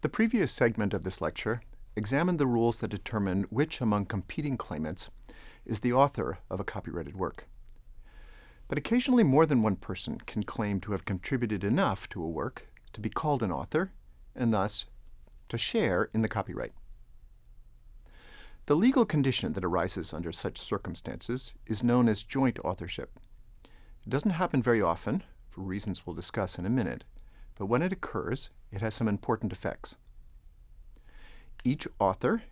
The previous segment of this lecture examined the rules that determine which among competing claimants is the author of a copyrighted work. But occasionally more than one person can claim to have contributed enough to a work to be called an author and thus to share in the copyright. The legal condition that arises under such circumstances is known as joint authorship. It doesn't happen very often, for reasons we'll discuss in a minute, but when it occurs, it has some important effects. Each author,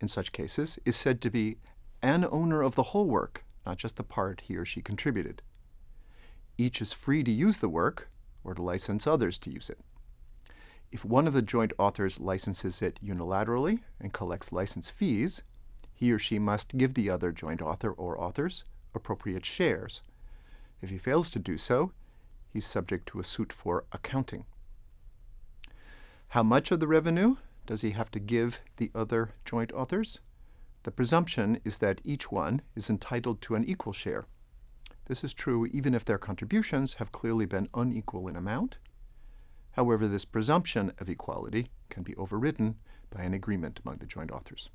in such cases, is said to be an owner of the whole work, not just the part he or she contributed. Each is free to use the work or to license others to use it. If one of the joint authors licenses it unilaterally and collects license fees, he or she must give the other joint author or authors appropriate shares. If he fails to do so, he's subject to a suit for accounting. How much of the revenue does he have to give the other joint authors? The presumption is that each one is entitled to an equal share. This is true even if their contributions have clearly been unequal in amount. However, this presumption of equality can be overridden by an agreement among the joint authors.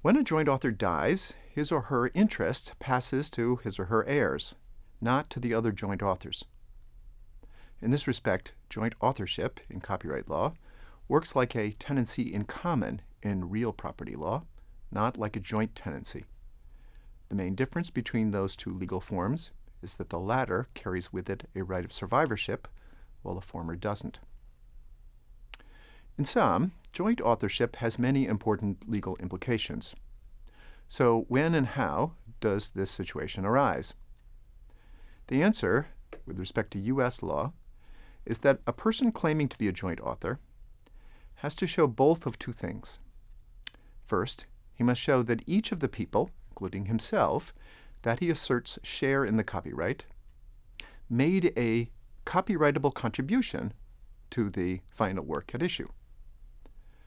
When a joint author dies, his or her interest passes to his or her heirs, not to the other joint authors. In this respect, joint authorship in copyright law works like a tenancy in common in real property law, not like a joint tenancy. The main difference between those two legal forms is that the latter carries with it a right of survivorship, while the former doesn't. In sum, joint authorship has many important legal implications. So when and how does this situation arise? The answer, with respect to U.S. law, is that a person claiming to be a joint author has to show both of two things. First, he must show that each of the people, including himself, that he asserts share in the copyright, made a copyrightable contribution to the final work at issue.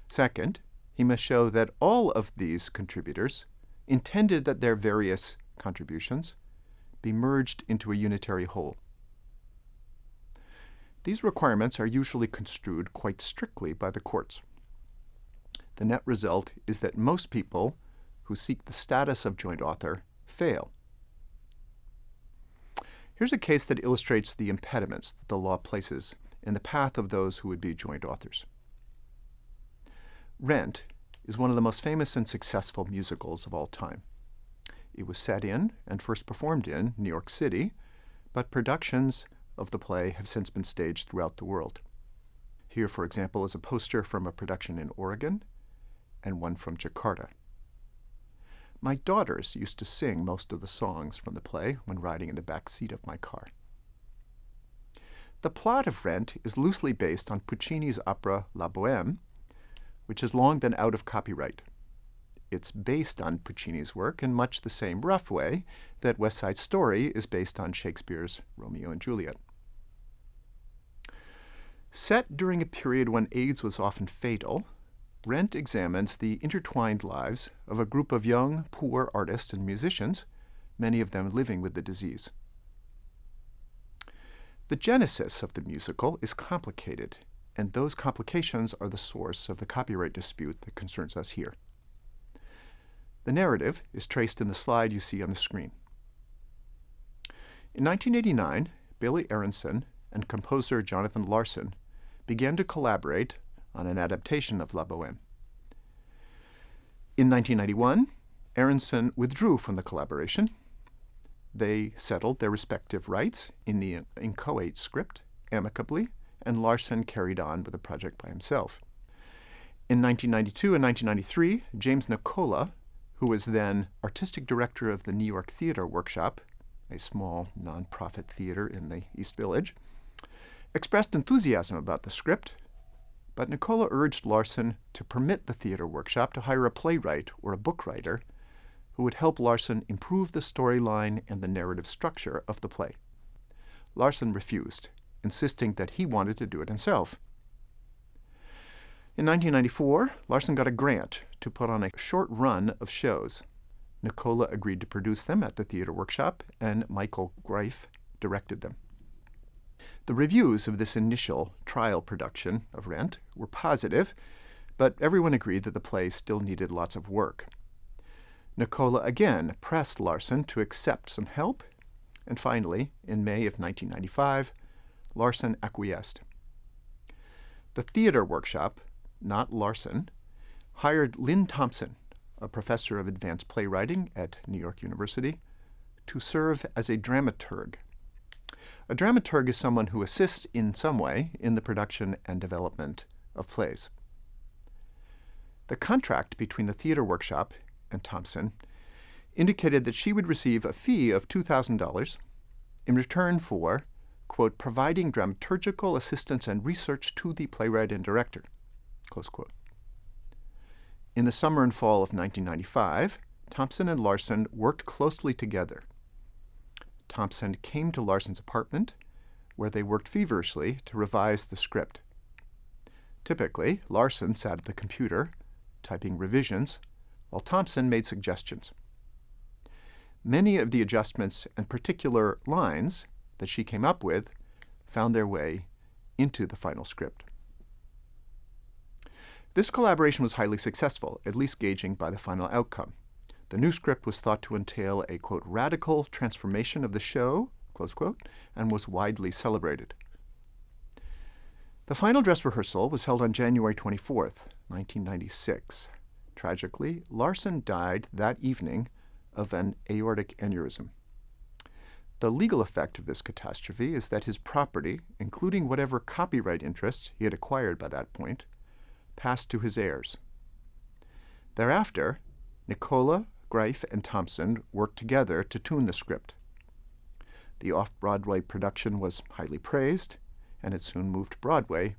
Second, he must show that all of these contributors intended that their various contributions be merged into a unitary whole. These requirements are usually construed quite strictly by the courts. The net result is that most people who seek the status of joint author fail. Here's a case that illustrates the impediments that the law places in the path of those who would be joint authors. Rent is one of the most famous and successful musicals of all time. It was set in and first performed in New York City, but productions of the play have since been staged throughout the world. Here, for example, is a poster from a production in Oregon and one from Jakarta. My daughters used to sing most of the songs from the play when riding in the back seat of my car. The plot of Rent is loosely based on Puccini's opera La Bohème, which has long been out of copyright. It's based on Puccini's work in much the same rough way that West Side Story is based on Shakespeare's Romeo and Juliet. Set during a period when AIDS was often fatal, Rent examines the intertwined lives of a group of young, poor artists and musicians, many of them living with the disease. The genesis of the musical is complicated, and those complications are the source of the copyright dispute that concerns us here. The narrative is traced in the slide you see on the screen. In 1989, Billy Aronson and composer Jonathan Larson began to collaborate on an adaptation of La Bohème. In 1991, Aronson withdrew from the collaboration. They settled their respective rights in the inchoate script amicably, and Larson carried on with the project by himself. In 1992 and 1993, James Nicola who was then artistic director of the New York Theater Workshop, a small nonprofit theater in the East Village, expressed enthusiasm about the script, but Nicola urged Larson to permit the theater workshop to hire a playwright or a book writer who would help Larson improve the storyline and the narrative structure of the play. Larson refused, insisting that he wanted to do it himself. In 1994, Larson got a grant to put on a short run of shows. Nicola agreed to produce them at the Theater Workshop, and Michael Greif directed them. The reviews of this initial trial production of Rent were positive, but everyone agreed that the play still needed lots of work. Nicola again pressed Larson to accept some help, and finally, in May of 1995, Larson acquiesced. The theater workshop, not Larson, hired Lynn Thompson, a professor of advanced playwriting at New York University, to serve as a dramaturg. A dramaturg is someone who assists in some way in the production and development of plays. The contract between the theater workshop and Thompson indicated that she would receive a fee of $2,000 in return for, quote, providing dramaturgical assistance and research to the playwright and director, close quote. In the summer and fall of 1995, Thompson and Larson worked closely together. Thompson came to Larson's apartment, where they worked feverishly to revise the script. Typically, Larson sat at the computer, typing revisions, while Thompson made suggestions. Many of the adjustments and particular lines that she came up with found their way into the final script. This collaboration was highly successful, at least gauging by the final outcome. The new script was thought to entail a, quote, radical transformation of the show, close quote, and was widely celebrated. The final dress rehearsal was held on January 24th, 1996. Tragically, Larson died that evening of an aortic aneurysm. The legal effect of this catastrophe is that his property, including whatever copyright interests he had acquired by that point, passed to his heirs. Thereafter, Nicola, Greif, and Thompson worked together to tune the script. The off-Broadway production was highly praised, and it soon moved to Broadway,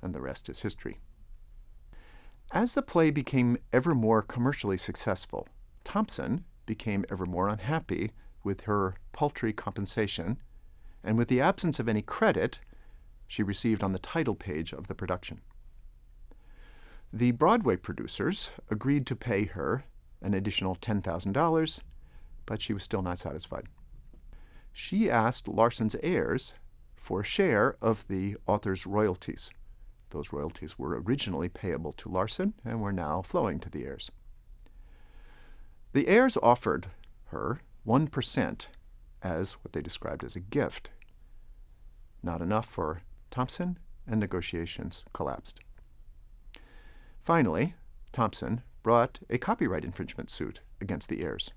and the rest is history. As the play became ever more commercially successful, Thompson became ever more unhappy with her paltry compensation and with the absence of any credit she received on the title page of the production. The Broadway producers agreed to pay her an additional $10,000, but she was still not satisfied. She asked Larson's heirs for a share of the author's royalties. Those royalties were originally payable to Larson and were now flowing to the heirs. The heirs offered her 1% as what they described as a gift. Not enough for Thompson, and negotiations collapsed. Finally, Thompson brought a copyright infringement suit against the heirs.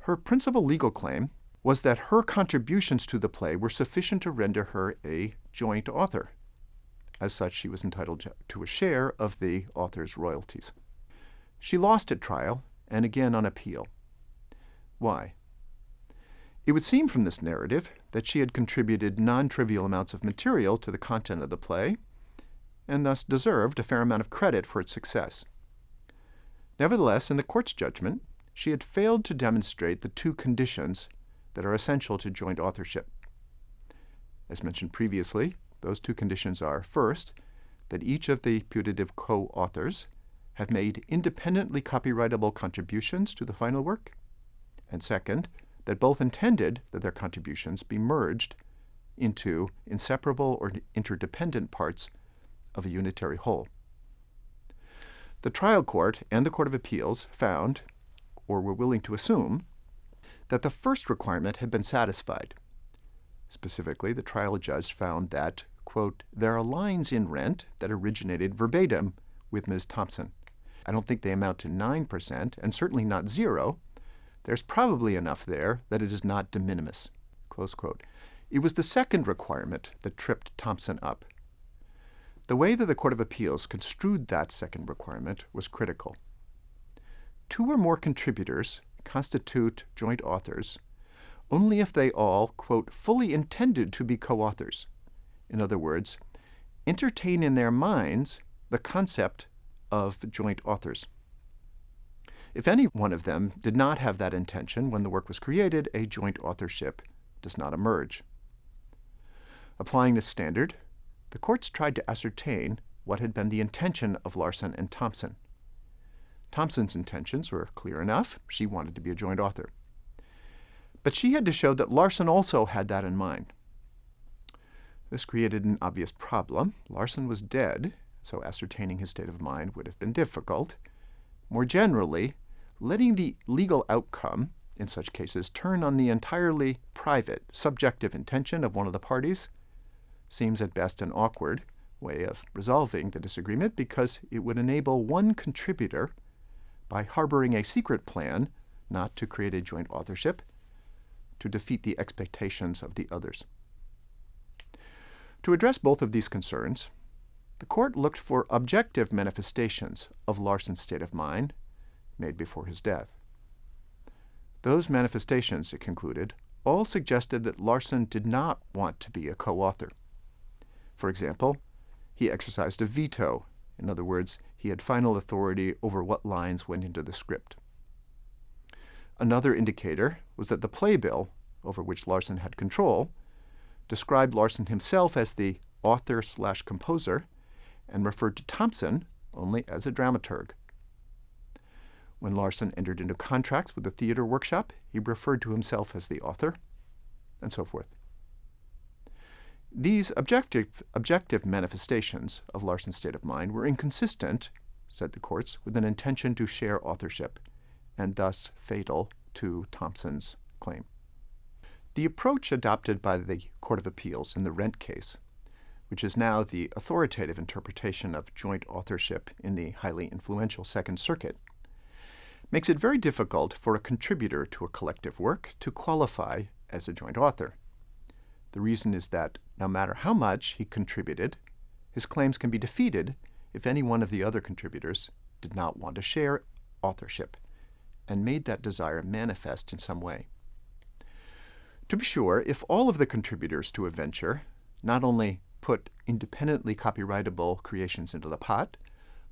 Her principal legal claim was that her contributions to the play were sufficient to render her a joint author. As such, she was entitled to a share of the author's royalties. She lost at trial and again on appeal. Why? It would seem from this narrative that she had contributed non-trivial amounts of material to the content of the play and thus deserved a fair amount of credit for its success. Nevertheless, in the court's judgment, she had failed to demonstrate the two conditions that are essential to joint authorship. As mentioned previously, those two conditions are, first, that each of the putative co-authors have made independently copyrightable contributions to the final work, and second, that both intended that their contributions be merged into inseparable or interdependent parts of a unitary whole. The trial court and the Court of Appeals found, or were willing to assume, that the first requirement had been satisfied. Specifically, the trial judge found that, quote, there are lines in Rent that originated verbatim with Ms. Thompson. I don't think they amount to 9%, and certainly not zero. There's probably enough there that it is not de minimis, close quote. It was the second requirement that tripped Thompson up. The way that the Court of Appeals construed that second requirement was critical. Two or more contributors constitute joint authors only if they all, quote, fully intended to be co-authors. In other words, entertain in their minds the concept of joint authors. If any one of them did not have that intention when the work was created, a joint authorship does not emerge. Applying this standard, the courts tried to ascertain what had been the intention of Larson and Thompson. Thompson's intentions were clear enough. She wanted to be a joint author. But she had to show that Larson also had that in mind. This created an obvious problem. Larson was dead, so ascertaining his state of mind would have been difficult. More generally, letting the legal outcome in such cases turn on the entirely private, subjective intention of one of the parties seems at best an awkward way of resolving the disagreement because it would enable one contributor, by harboring a secret plan not to create a joint authorship, to defeat the expectations of the others. To address both of these concerns, the court looked for objective manifestations of Larson's state of mind made before his death. Those manifestations, it concluded, all suggested that Larson did not want to be a co-author. For example, he exercised a veto. In other words, he had final authority over what lines went into the script. Another indicator was that the playbill, over which Larson had control, described Larson himself as the author slash composer and referred to Thompson only as a dramaturg. When Larson entered into contracts with the theater workshop, he referred to himself as the author, and so forth. These objective, objective manifestations of Larson's state of mind were inconsistent, said the courts, with an intention to share authorship, and thus fatal to Thompson's claim. The approach adopted by the Court of Appeals in the Rent case, which is now the authoritative interpretation of joint authorship in the highly influential Second Circuit, makes it very difficult for a contributor to a collective work to qualify as a joint author. The reason is that no matter how much he contributed, his claims can be defeated if any one of the other contributors did not want to share authorship and made that desire manifest in some way. To be sure, if all of the contributors to a venture not only put independently copyrightable creations into the pot,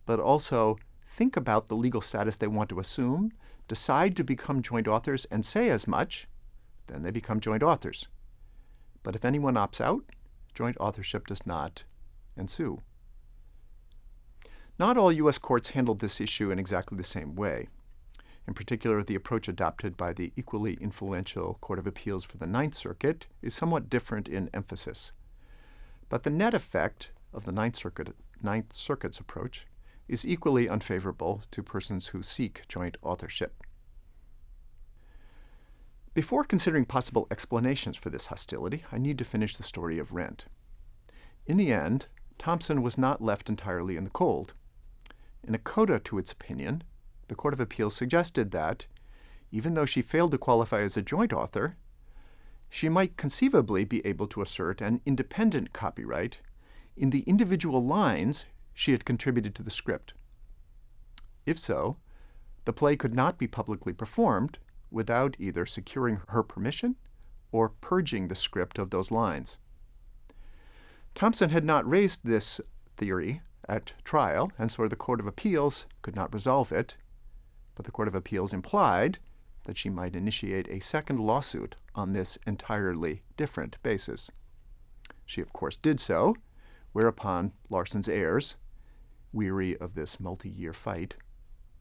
but also think about the legal status they want to assume, decide to become joint authors, and say as much, then they become joint authors. But if anyone opts out, joint authorship does not ensue. Not all U.S. courts handled this issue in exactly the same way. In particular, the approach adopted by the equally influential Court of Appeals for the Ninth Circuit is somewhat different in emphasis. But the net effect of the Ninth, Circuit, Ninth Circuit's approach is equally unfavorable to persons who seek joint authorship. Before considering possible explanations for this hostility, I need to finish the story of Rent. In the end, Thompson was not left entirely in the cold. In a coda to its opinion, the Court of Appeals suggested that, even though she failed to qualify as a joint author, she might conceivably be able to assert an independent copyright in the individual lines she had contributed to the script. If so, the play could not be publicly performed without either securing her permission or purging the script of those lines. Thompson had not raised this theory at trial, and so the Court of Appeals could not resolve it, but the Court of Appeals implied that she might initiate a second lawsuit on this entirely different basis. She, of course, did so, whereupon Larson's heirs, weary of this multi-year fight,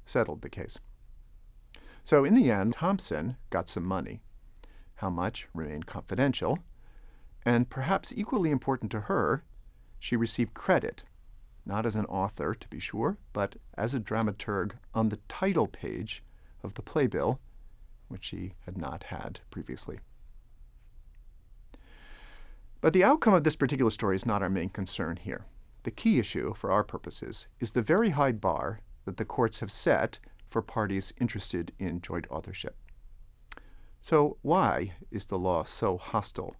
settled the case. So in the end, Thompson got some money. How much remained confidential, and perhaps equally important to her, she received credit not as an author, to be sure, but as a dramaturg on the title page of the playbill, which she had not had previously. But the outcome of this particular story is not our main concern here. The key issue, for our purposes, is the very high bar that the courts have set for parties interested in joint authorship. So why is the law so hostile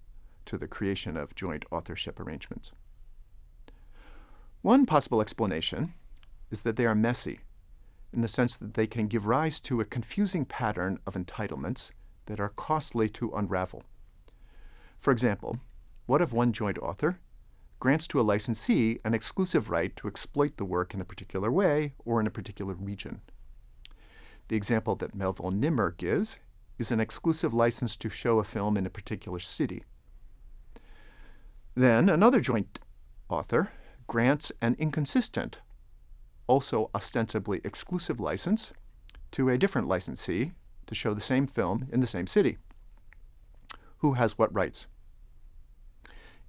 to the creation of joint authorship arrangements? One possible explanation is that they are messy, in the sense that they can give rise to a confusing pattern of entitlements that are costly to unravel. For example, what if one joint author grants to a licensee an exclusive right to exploit the work in a particular way or in a particular region? The example that Melville Nimmer gives is an exclusive license to show a film in a particular city. Then another joint author grants an inconsistent, also ostensibly exclusive license to a different licensee to show the same film in the same city. Who has what rights?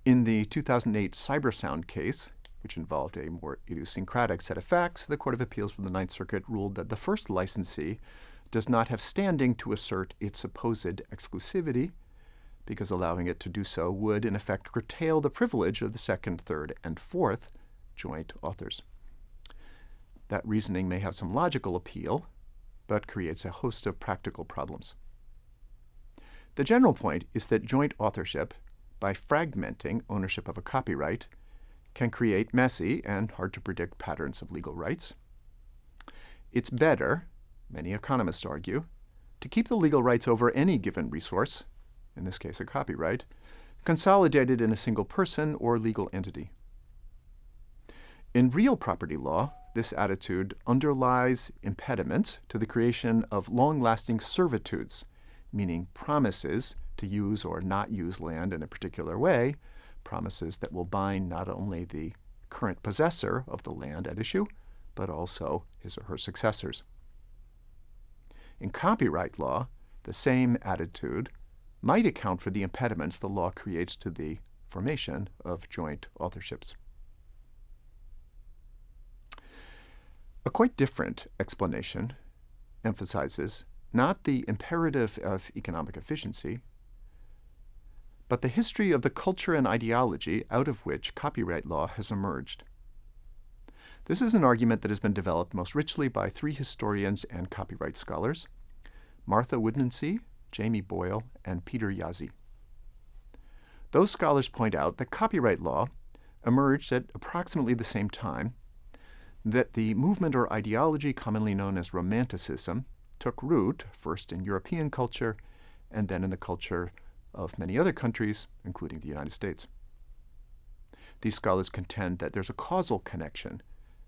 In the 2008 Sybersound case, which involved a more idiosyncratic set of facts, the Court of Appeals for the Ninth Circuit ruled that the first licensee does not have standing to assert its supposed exclusivity, because allowing it to do so would, in effect, curtail the privilege of the second, third, and fourth joint authors. That reasoning may have some logical appeal, but creates a host of practical problems. The general point is that joint authorship, by fragmenting ownership of a copyright, can create messy and hard to predict patterns of legal rights. It's better, many economists argue, to keep the legal rights over any given resource, in this case a copyright, consolidated in a single person or legal entity. In real property law, this attitude underlies impediments to the creation of long-lasting servitudes, meaning promises to use or not use land in a particular way, promises that will bind not only the current possessor of the land at issue, but also his or her successors. In copyright law, the same attitude might account for the impediments the law creates to the formation of joint authorships. A quite different explanation emphasizes not the imperative of economic efficiency, but the history of the culture and ideology out of which copyright law has emerged. This is an argument that has been developed most richly by three historians and copyright scholars, Martha Woodmansee, Jamie Boyle, and Peter Jaszi. Those scholars point out that copyright law emerged at approximately the same time that the movement or ideology commonly known as Romanticism took root first in European culture and then in the culture of many other countries, including the United States. These scholars contend that there's a causal connection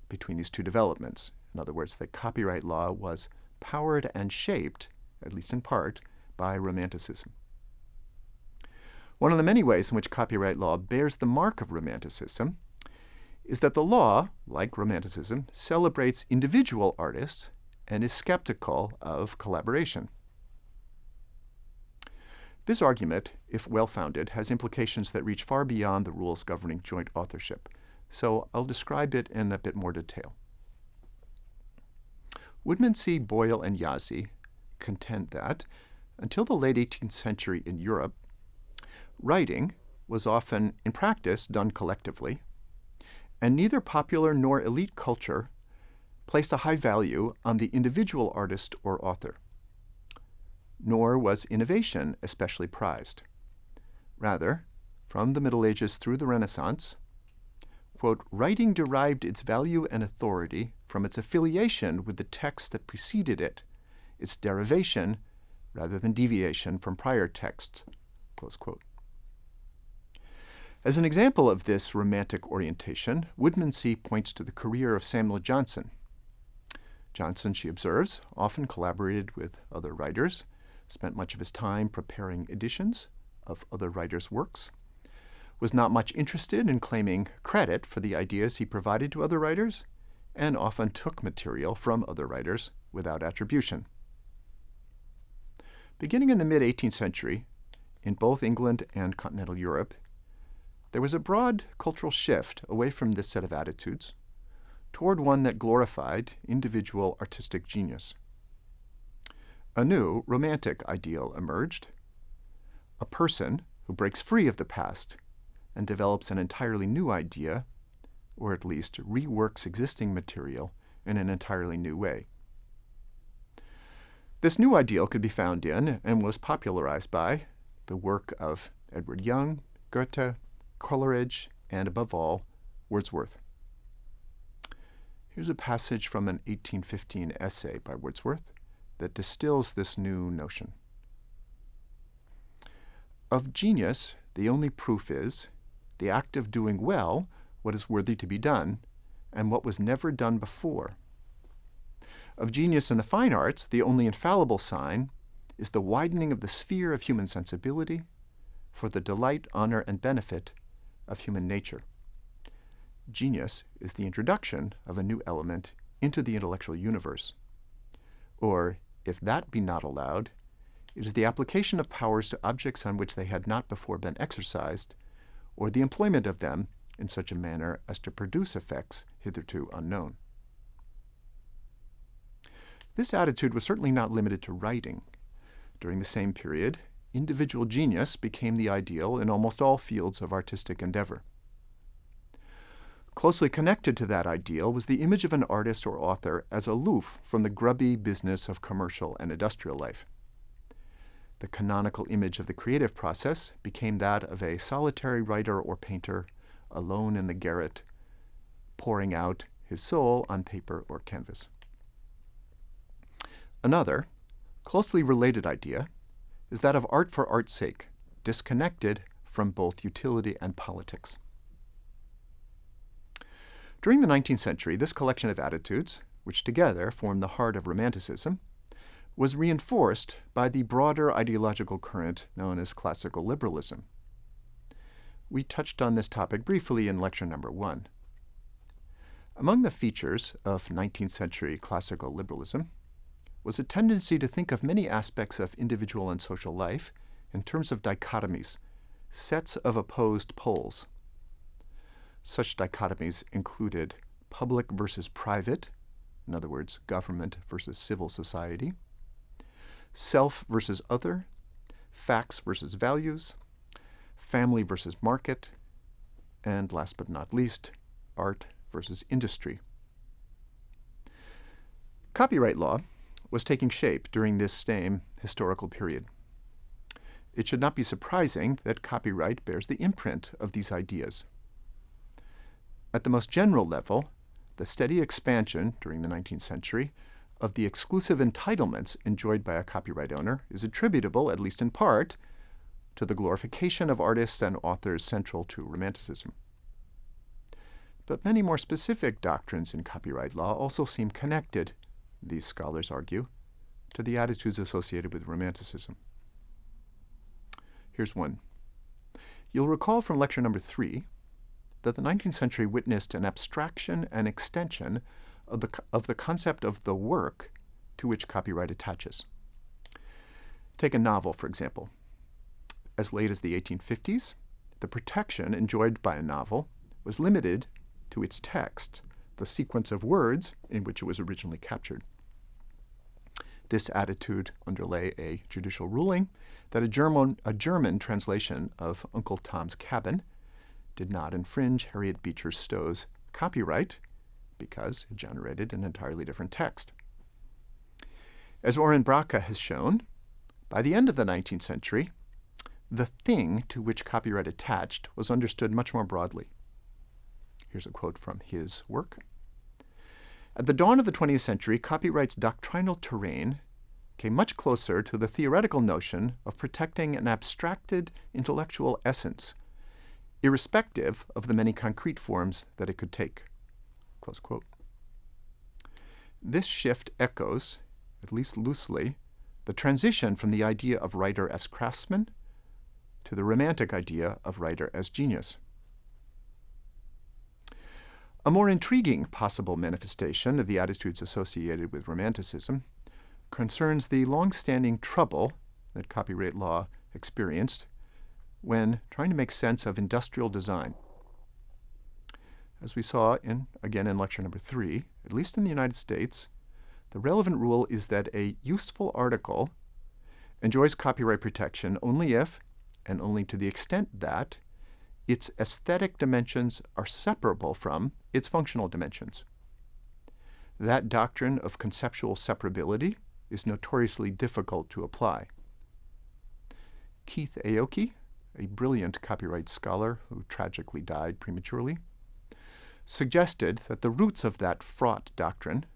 between these two developments. In other words, that copyright law was powered and shaped, at least in part, by Romanticism. One of the many ways in which copyright law bears the mark of Romanticism is that the law, like Romanticism, celebrates individual artists and is skeptical of collaboration. This argument, if well-founded, has implications that reach far beyond the rules governing joint authorship, so I'll describe it in a bit more detail. Woodmansee, Boyle, and Jaszi contend that, until the late 18th century in Europe, writing was often, in practice, done collectively, and neither popular nor elite culture placed a high value on the individual artist or author nor was innovation especially prized. Rather, from the Middle Ages through the Renaissance, quote, writing derived its value and authority from its affiliation with the text that preceded it, its derivation rather than deviation from prior texts, close quote. As an example of this romantic orientation, Woodmansee points to the career of Samuel Johnson. Johnson, she observes, often collaborated with other writers, spent much of his time preparing editions of other writers' works, was not much interested in claiming credit for the ideas he provided to other writers, and often took material from other writers without attribution. Beginning in the mid-18th century, in both England and continental Europe, there was a broad cultural shift away from this set of attitudes toward one that glorified individual artistic genius a new romantic ideal emerged. A person who breaks free of the past and develops an entirely new idea, or at least reworks existing material in an entirely new way. This new ideal could be found in and was popularized by the work of Edward Young, Goethe, Coleridge, and above all, Wordsworth. Here's a passage from an 1815 essay by Wordsworth that distills this new notion. Of genius, the only proof is the act of doing well what is worthy to be done and what was never done before. Of genius in the fine arts, the only infallible sign is the widening of the sphere of human sensibility for the delight, honor, and benefit of human nature. Genius is the introduction of a new element into the intellectual universe. Or, if that be not allowed, it is the application of powers to objects on which they had not before been exercised, or the employment of them in such a manner as to produce effects hitherto unknown. This attitude was certainly not limited to writing. During the same period, individual genius became the ideal in almost all fields of artistic endeavor. Closely connected to that ideal was the image of an artist or author as aloof from the grubby business of commercial and industrial life. The canonical image of the creative process became that of a solitary writer or painter alone in the garret, pouring out his soul on paper or canvas. Another, closely related idea is that of art for art's sake, disconnected from both utility and politics. During the 19th century, this collection of attitudes, which together form the heart of Romanticism, was reinforced by the broader ideological current known as classical liberalism. We touched on this topic briefly in lecture number one. Among the features of 19th century classical liberalism was a tendency to think of many aspects of individual and social life in terms of dichotomies, sets of opposed poles. Such dichotomies included public versus private, in other words, government versus civil society, self versus other, facts versus values, family versus market, and last but not least, art versus industry. Copyright law was taking shape during this same historical period. It should not be surprising that copyright bears the imprint of these ideas. At the most general level, the steady expansion during the 19th century of the exclusive entitlements enjoyed by a copyright owner is attributable, at least in part, to the glorification of artists and authors central to Romanticism. But many more specific doctrines in copyright law also seem connected these scholars argue, to the attitudes associated with Romanticism. Here's one. You'll recall from lecture number three that the 19th century witnessed an abstraction and extension of the, of the concept of the work to which copyright attaches. Take a novel, for example. As late as the 1850s, the protection enjoyed by a novel was limited to its text the sequence of words in which it was originally captured. This attitude underlay a judicial ruling that a German, a German translation of Uncle Tom's Cabin did not infringe Harriet Beecher Stowe's copyright because it generated an entirely different text. As Oren Bracha has shown, by the end of the 19th century, the thing to which copyright attached was understood much more broadly. Here's a quote from his work. At the dawn of the 20th century, copyright's doctrinal terrain came much closer to the theoretical notion of protecting an abstracted intellectual essence, irrespective of the many concrete forms that it could take. This shift echoes, at least loosely, the transition from the idea of writer as craftsman to the romantic idea of writer as genius. A more intriguing possible manifestation of the attitudes associated with Romanticism concerns the long-standing trouble that copyright law experienced when trying to make sense of industrial design. As we saw in again in lecture number three, at least in the United States, the relevant rule is that a useful article enjoys copyright protection only if, and only to the extent that, its aesthetic dimensions are separable from its functional dimensions. That doctrine of conceptual separability is notoriously difficult to apply. Keith Aoki, a brilliant copyright scholar who tragically died prematurely, suggested that the roots of that fraught doctrine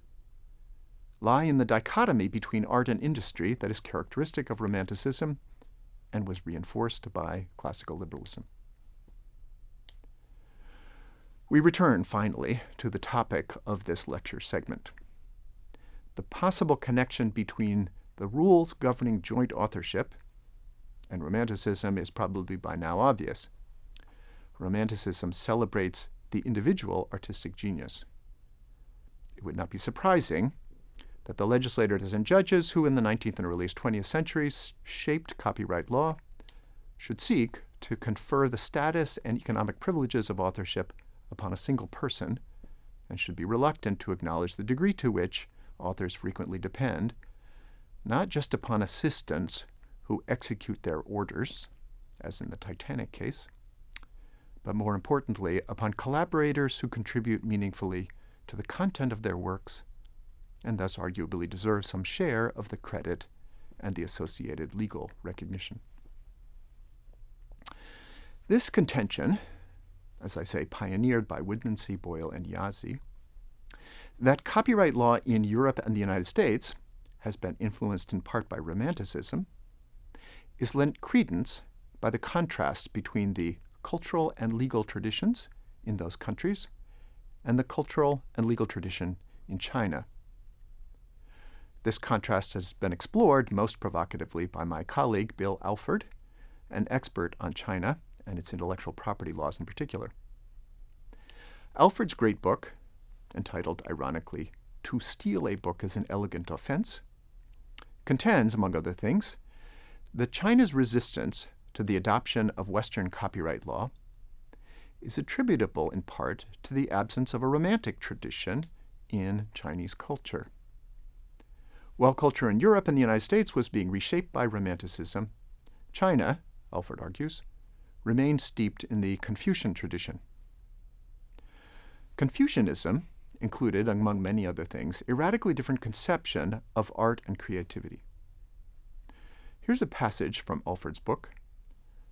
lie in the dichotomy between art and industry that is characteristic of Romanticism and was reinforced by classical liberalism. We return, finally, to the topic of this lecture segment. The possible connection between the rules governing joint authorship and Romanticism is probably by now obvious. Romanticism celebrates the individual artistic genius. It would not be surprising that the legislators and judges who in the 19th and earliest 20th centuries shaped copyright law should seek to confer the status and economic privileges of authorship upon a single person and should be reluctant to acknowledge the degree to which authors frequently depend not just upon assistants who execute their orders, as in the Titanic case, but more importantly, upon collaborators who contribute meaningfully to the content of their works and thus arguably deserve some share of the credit and the associated legal recognition. This contention, as I say, pioneered by Woodmansee, Boyle, and Jaszi, that copyright law in Europe and the United States has been influenced in part by Romanticism, is lent credence by the contrast between the cultural and legal traditions in those countries and the cultural and legal tradition in China. This contrast has been explored most provocatively by my colleague Bill Alford, an expert on China and its intellectual property laws in particular. Alford's great book, entitled ironically, To Steal a Book is an Elegant Offense, contends, among other things, that China's resistance to the adoption of Western copyright law is attributable in part to the absence of a romantic tradition in Chinese culture. While culture in Europe and the United States was being reshaped by Romanticism, China, Alford argues, remained steeped in the Confucian tradition. Confucianism included, among many other things, a radically different conception of art and creativity. Here's a passage from Alford's book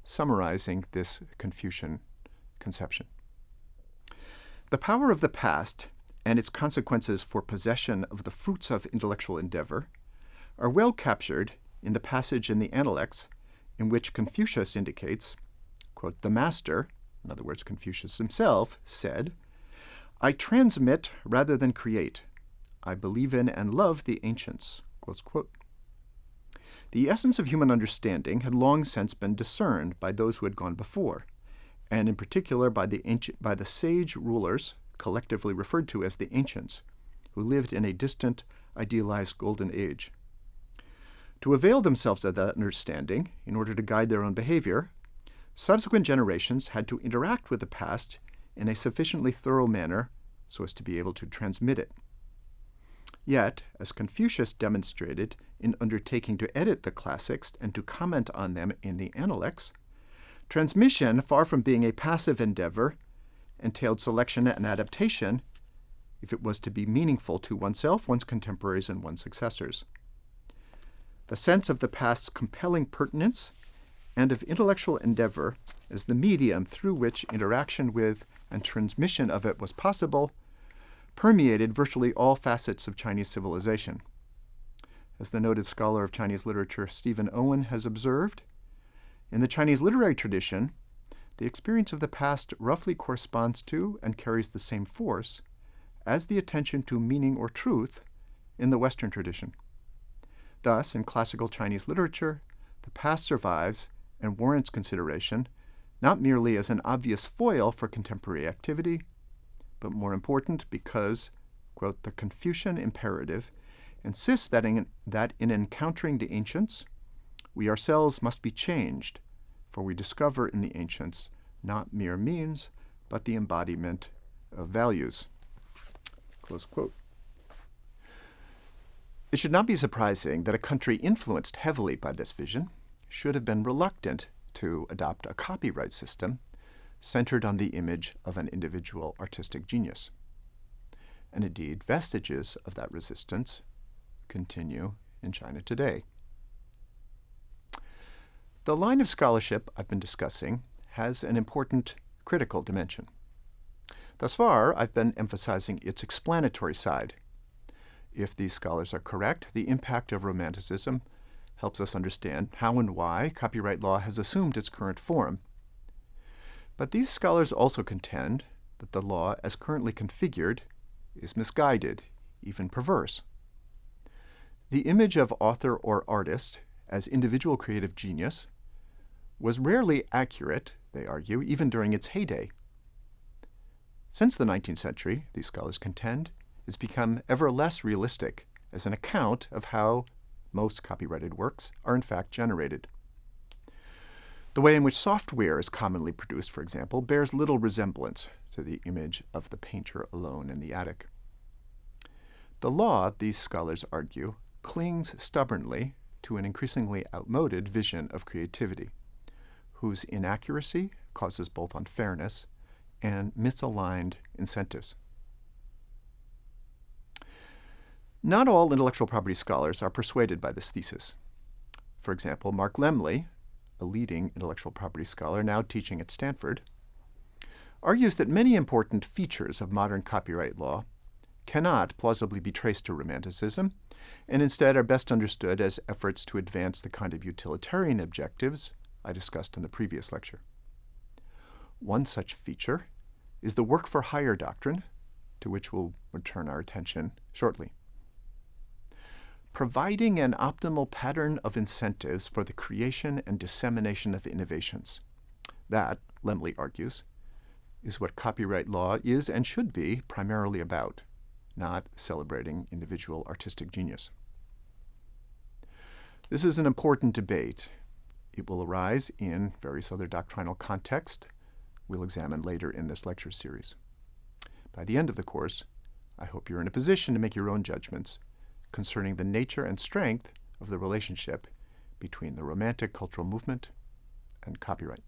summarizing this Confucian conception. The power of the past and its consequences for possession of the fruits of intellectual endeavor are well captured in the passage in the Analects in which Confucius indicates, quote, the master, in other words, Confucius himself, said, I transmit rather than create. I believe in and love the ancients. The essence of human understanding had long since been discerned by those who had gone before, and in particular by the, ancient, by the sage rulers, collectively referred to as the ancients, who lived in a distant, idealized golden age. To avail themselves of that understanding, in order to guide their own behavior, subsequent generations had to interact with the past in a sufficiently thorough manner so as to be able to transmit it. Yet, as Confucius demonstrated in undertaking to edit the classics and to comment on them in the Analects, transmission, far from being a passive endeavor, entailed selection and adaptation if it was to be meaningful to oneself, one's contemporaries, and one's successors. The sense of the past's compelling pertinence and of intellectual endeavor as the medium through which interaction with and transmission of it was possible permeated virtually all facets of Chinese civilization. As the noted scholar of Chinese literature Stephen Owen has observed, in the Chinese literary tradition, the experience of the past roughly corresponds to and carries the same force as the attention to meaning or truth in the Western tradition. Thus, in classical Chinese literature, the past survives and warrants consideration not merely as an obvious foil for contemporary activity, but more important because, quote, the Confucian imperative insists that in, that in encountering the ancients, we ourselves must be changed, for we discover in the ancients not mere means, but the embodiment of values. Close quote. It should not be surprising that a country influenced heavily by this vision should have been reluctant to adopt a copyright system centered on the image of an individual artistic genius. And indeed, vestiges of that resistance continue in China today. The line of scholarship I've been discussing has an important critical dimension. Thus far, I've been emphasizing its explanatory side. If these scholars are correct, the impact of Romanticism helps us understand how and why copyright law has assumed its current form. But these scholars also contend that the law, as currently configured, is misguided, even perverse. The image of author or artist as individual creative genius was rarely accurate, they argue, even during its heyday. Since the 19th century, these scholars contend, it's become ever less realistic as an account of how most copyrighted works are in fact generated. The way in which software is commonly produced, for example, bears little resemblance to the image of the painter alone in the attic. The law, these scholars argue, clings stubbornly to an increasingly outmoded vision of creativity, whose inaccuracy causes both unfairness and misaligned incentives. Not all intellectual property scholars are persuaded by this thesis. For example, Mark Lemley, a leading intellectual property scholar now teaching at Stanford, argues that many important features of modern copyright law cannot plausibly be traced to Romanticism, and instead are best understood as efforts to advance the kind of utilitarian objectives I discussed in the previous lecture. One such feature is the work for hire doctrine, to which we'll return our attention shortly. Providing an optimal pattern of incentives for the creation and dissemination of innovations. That, Lemley argues, is what copyright law is and should be primarily about not celebrating individual artistic genius. This is an important debate. It will arise in various other doctrinal contexts we'll examine later in this lecture series. By the end of the course, I hope you're in a position to make your own judgments concerning the nature and strength of the relationship between the Romantic cultural movement and copyright.